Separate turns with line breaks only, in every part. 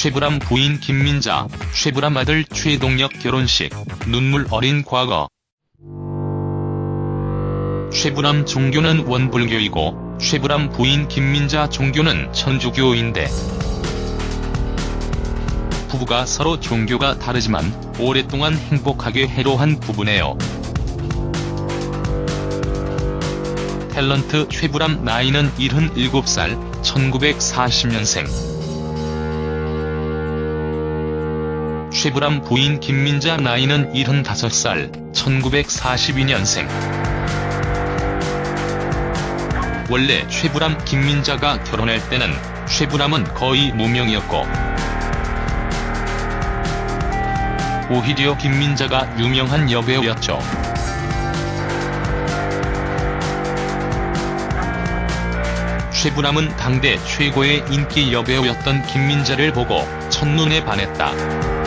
최불암 부인 김민자, 최불암 아들 최동혁 결혼식, 눈물 어린 과거. 최불암 종교는 원불교이고 최불암 부인 김민자 종교는 천주교인데 부부가 서로 종교가 다르지만 오랫동안 행복하게 해로한 부부네요. 탤런트 최불암 나이는 77살, 1940년생. 최불암 부인 김민자 나이는 75살, 1942년생. 원래 최불암 김민자가 결혼할 때는 최불암은 거의 무명이었고 오히려 김민자가 유명한 여배우였죠. 최불암은 당대 최고의 인기 여배우였던 김민자를 보고 첫눈에 반했다.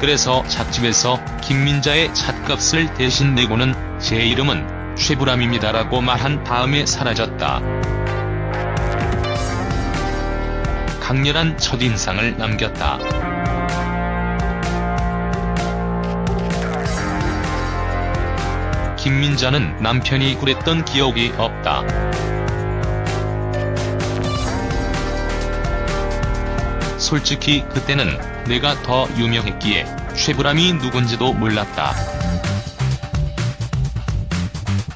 그래서 잣집에서 김민자의 잣값을 대신 내고는 제 이름은 최불암입니다라고 말한 다음에 사라졌다. 강렬한 첫인상을 남겼다. 김민자는 남편이 그랬던 기억이 없다. 솔직히 그때는 내가 더 유명했기에 최불암이 누군지도 몰랐다.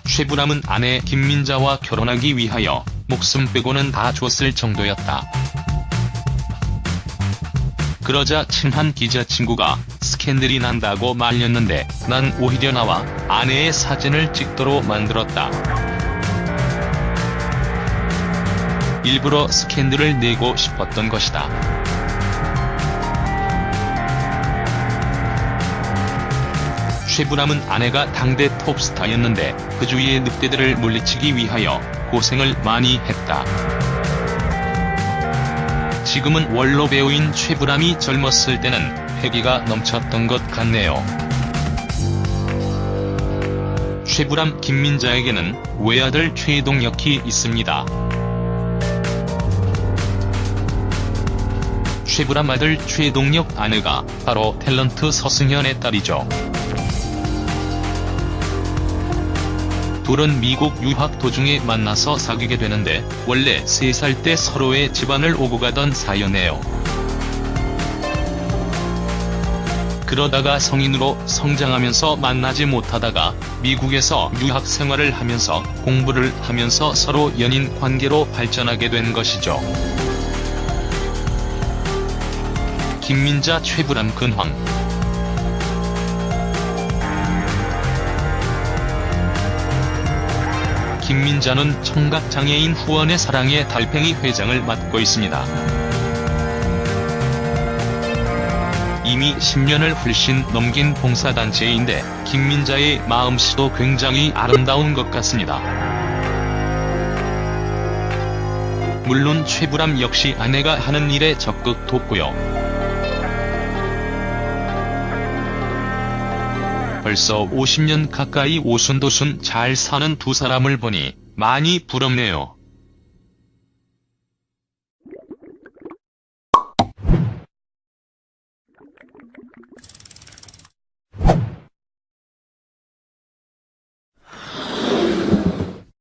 최불암은 아내 김민자와 결혼하기 위하여 목숨 빼고는 다 줬을 정도였다. 그러자 친한 기자 친구가 스캔들이 난다고 말렸는데 난 오히려 나와 아내의 사진을 찍도록 만들었다. 일부러 스캔들을 내고 싶었던 것이다. 최불암은 아내가 당대 톱스타였는데 그 주위의 늑대들을 물리치기 위하여 고생을 많이 했다. 지금은 원로 배우인 최불암이 젊었을 때는 패기가 넘쳤던 것 같네요. 최불암 김민자에게는 외아들 최동혁이 있습니다. 최불암 아들 최동혁 아내가 바로 탤런트 서승현의 딸이죠. 둘은 미국 유학 도중에 만나서 사귀게 되는데 원래 3살 때 서로의 집안을 오고 가던 사연이에요. 그러다가 성인으로 성장하면서 만나지 못하다가 미국에서 유학 생활을 하면서 공부를 하면서 서로 연인 관계로 발전하게 된 것이죠. 김민자 최불암 근황 김민자는 청각장애인 후원의 사랑의 달팽이 회장을 맡고 있습니다. 이미 10년을 훨씬 넘긴 봉사단체인데 김민자의 마음씨도 굉장히 아름다운 것 같습니다. 물론 최불암 역시 아내가 하는 일에 적극 돕고요. 벌써 50년 가까이 오순도순 잘 사는 두 사람을 보니 많이 부럽네요.